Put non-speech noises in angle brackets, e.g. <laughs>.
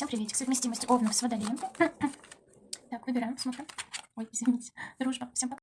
Всем приветик. Совместимость овнов с водолеем. <laughs> Так, выбираем, смотрим. Ой, извините. Дружба. Всем пока.